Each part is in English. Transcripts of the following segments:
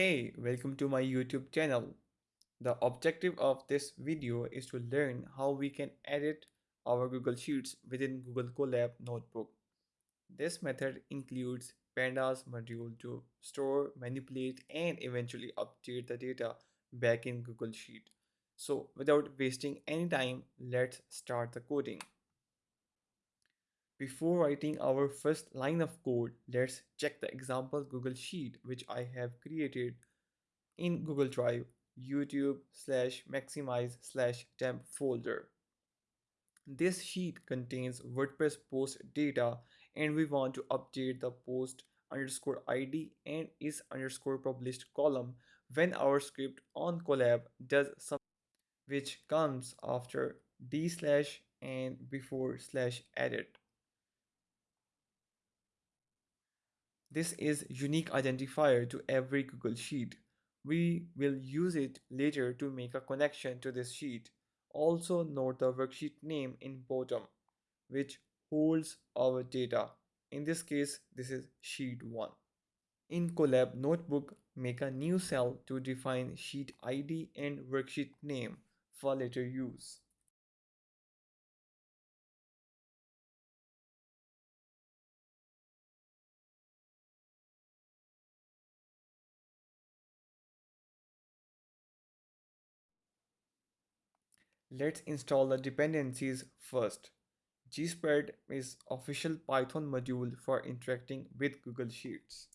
Hey, welcome to my YouTube channel. The objective of this video is to learn how we can edit our Google Sheets within Google Colab Notebook. This method includes Pandas module to store, manipulate, and eventually update the data back in Google Sheet. So without wasting any time, let's start the coding. Before writing our first line of code, let's check the example Google Sheet which I have created in Google Drive, YouTube slash maximize slash temp folder. This sheet contains WordPress post data and we want to update the post underscore id and is underscore published column when our script on Colab does some which comes after d slash and before slash edit. This is unique identifier to every Google Sheet. We will use it later to make a connection to this sheet. Also note the worksheet name in bottom, which holds our data. In this case, this is sheet 1. In Colab Notebook, make a new cell to define sheet ID and worksheet name for later use. Let's install the dependencies first. GSpread is official Python module for interacting with Google Sheets.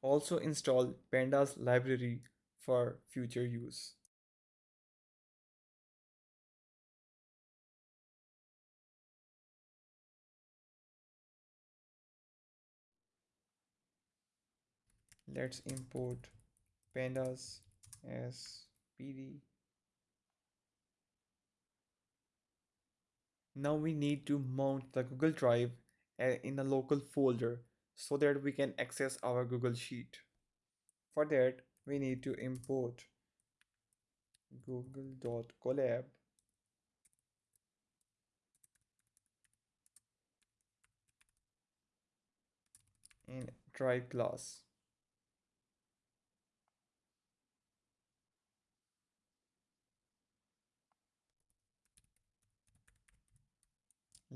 Also install pandas library for future use. Let's import pandas as pd now we need to mount the google drive uh, in a local folder so that we can access our google sheet. For that we need to import google.colab in drive class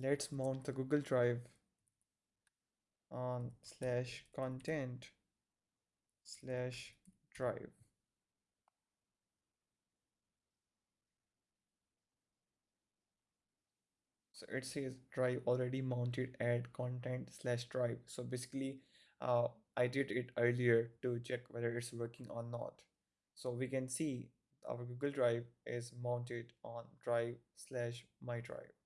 let's mount the Google Drive on slash content slash drive. So it says drive already mounted at content slash drive. So basically uh, I did it earlier to check whether it's working or not. So we can see our Google Drive is mounted on drive slash my drive.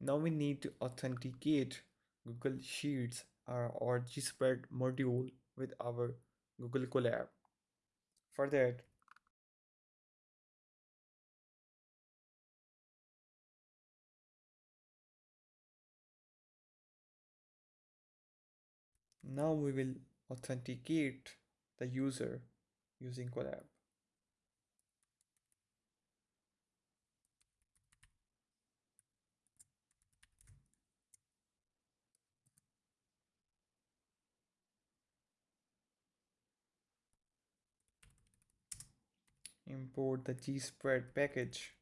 Now we need to authenticate Google Sheets or GSpread module with our Google Colab. For that, now we will authenticate the user using Colab. Import the gspread package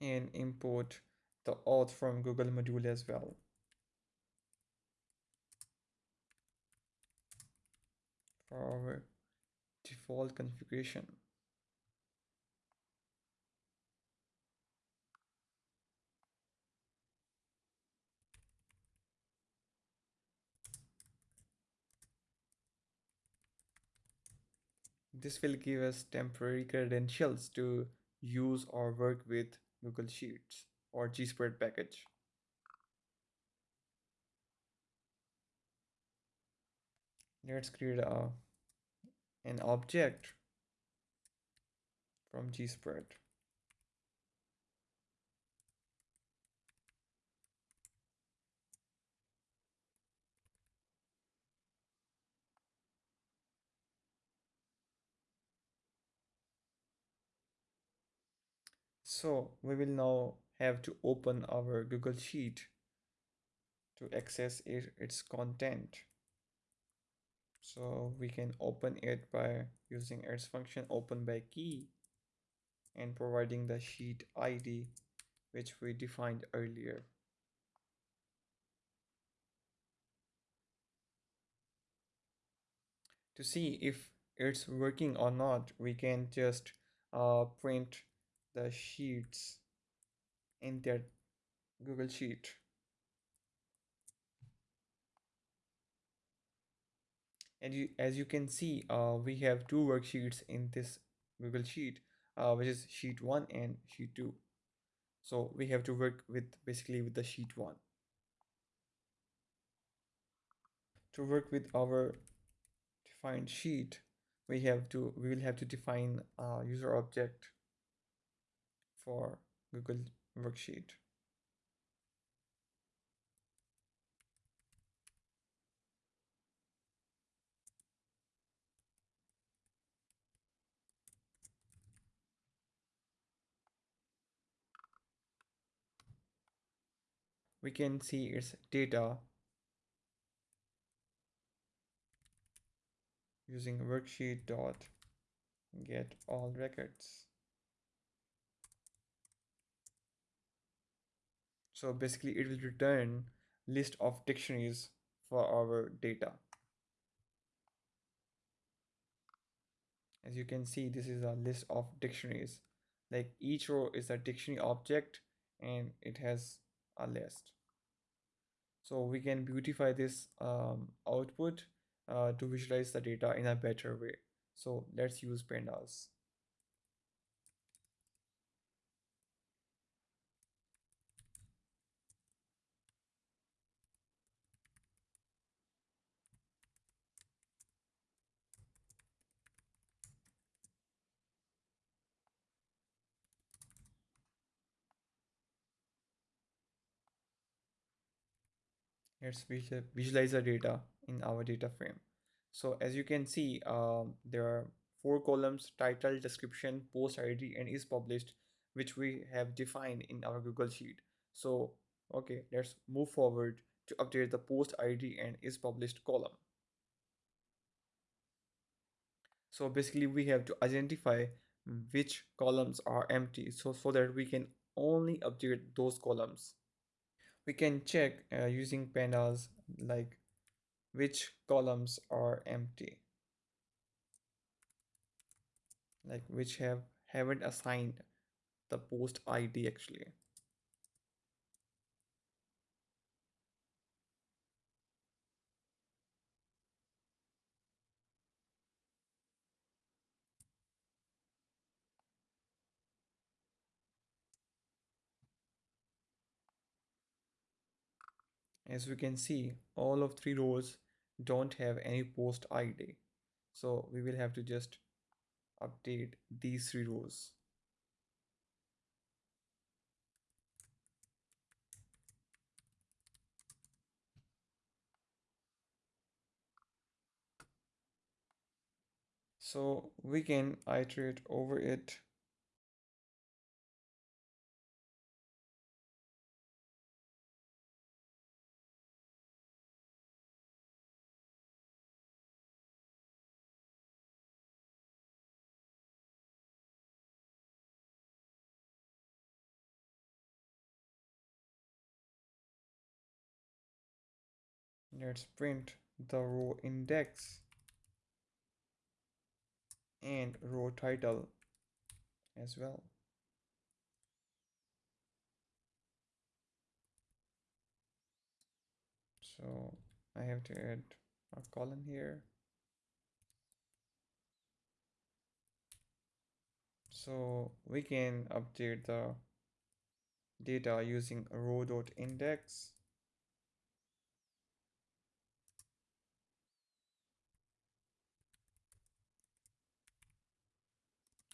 and import the auth from Google module as well. For our default configuration. This will give us temporary credentials to use or work with Google Sheets or GSpread package. Let's create a, an object from GSpread. So we will now have to open our Google Sheet to access it, its content. So we can open it by using its function open by key and providing the sheet ID which we defined earlier. To see if it's working or not, we can just uh, print the sheets in that Google Sheet. And you, as you can see, uh, we have two worksheets in this Google Sheet, uh, which is Sheet 1 and Sheet 2. So we have to work with basically with the Sheet 1. To work with our defined sheet, we have to we will have to define a user object for Google Worksheet. We can see its data using worksheet dot get all records. So basically it will return list of dictionaries for our data. As you can see, this is a list of dictionaries. Like each row is a dictionary object and it has a list. So we can beautify this um, output uh, to visualize the data in a better way. So let's use pandas. Let's visualize the data in our data frame. So as you can see, um, there are four columns, title, description, post ID, and is published, which we have defined in our Google Sheet. So, okay, let's move forward to update the post ID and is published column. So basically we have to identify which columns are empty so, so that we can only update those columns. We can check uh, using pandas like which columns are empty. Like which have haven't assigned the post id actually as we can see all of three rows don't have any post id so we will have to just update these three rows so we can iterate over it let's print the row index and row title as well. So I have to add a column here. So we can update the data using row.index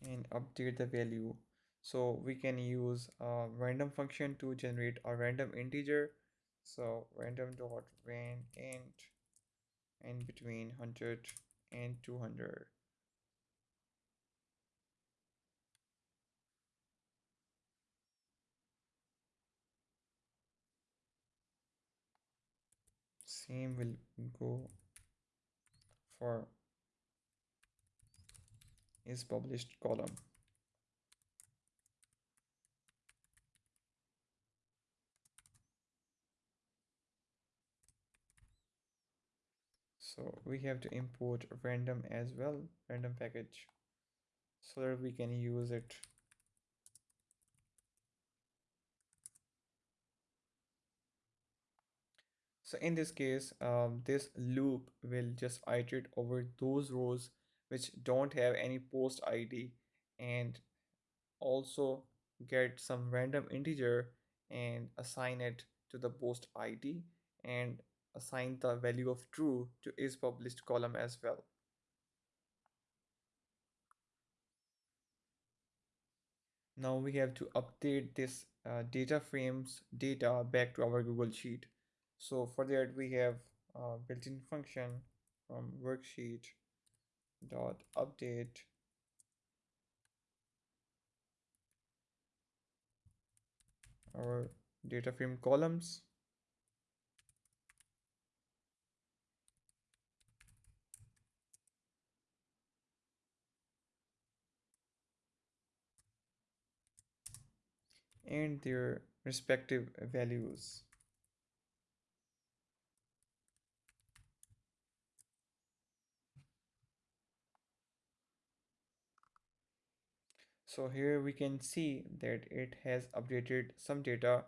and update the value. So we can use a random function to generate a random integer. So random dot ran int and between 100 and 200 same will go for is published column. So we have to import random as well random package so that we can use it. So in this case um, this loop will just iterate over those rows which don't have any post id and also get some random integer and assign it to the post id and assign the value of true to is published column as well. Now we have to update this uh, data frames data back to our google sheet. So for that we have a built-in function from worksheet dot update. Our data frame columns. And their respective values So here we can see that it has updated some data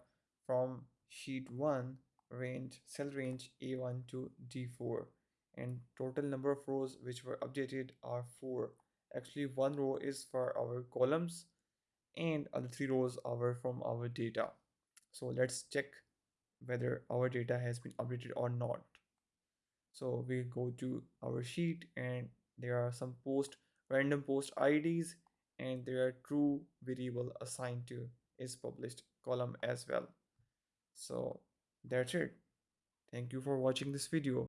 from sheet 1 range cell range A1 to D4 and total number of rows which were updated are 4. Actually one row is for our columns and other three rows are from our data. So let's check whether our data has been updated or not. So we go to our sheet and there are some post random post IDs and there are true variable assigned to is published column as well. So that's it. Thank you for watching this video